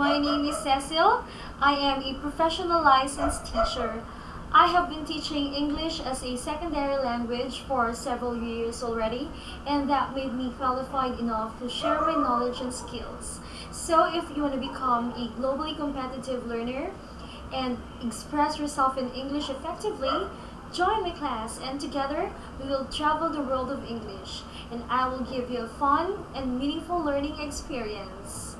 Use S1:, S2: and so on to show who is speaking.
S1: My name is Cecil. I am a professional licensed teacher. I have been teaching English as a secondary language for several years already, and that made me qualified enough to share my knowledge and skills. So if you want to become a globally competitive learner and express yourself in English effectively, join my class and together we will travel the world of English and I will give you a fun and meaningful learning experience.